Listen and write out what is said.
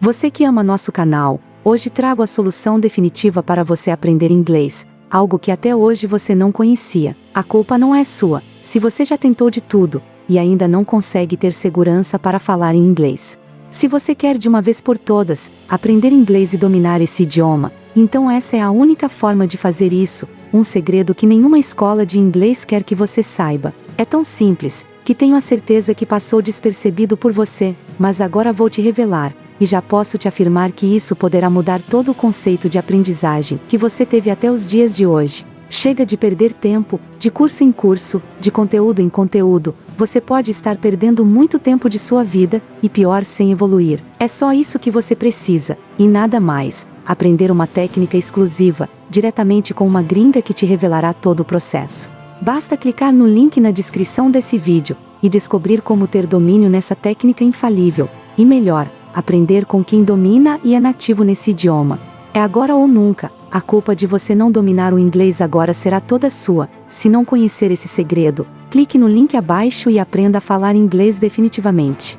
Você que ama nosso canal, hoje trago a solução definitiva para você aprender inglês, algo que até hoje você não conhecia. A culpa não é sua, se você já tentou de tudo e ainda não consegue ter segurança para falar em inglês. Se você quer de uma vez por todas aprender inglês e dominar esse idioma, então essa é a única forma de fazer isso, um segredo que nenhuma escola de inglês quer que você saiba. É tão simples, que tenho a certeza que passou despercebido por você, mas agora vou te revelar, e já posso te afirmar que isso poderá mudar todo o conceito de aprendizagem que você teve até os dias de hoje. Chega de perder tempo, de curso em curso, de conteúdo em conteúdo, você pode estar perdendo muito tempo de sua vida, e pior sem evoluir. É só isso que você precisa, e nada mais. Aprender uma técnica exclusiva, diretamente com uma gringa que te revelará todo o processo. Basta clicar no link na descrição desse vídeo, e descobrir como ter domínio nessa técnica infalível, e melhor, aprender com quem domina e é nativo nesse idioma. É agora ou nunca, a culpa de você não dominar o inglês agora será toda sua. Se não conhecer esse segredo, clique no link abaixo e aprenda a falar inglês definitivamente.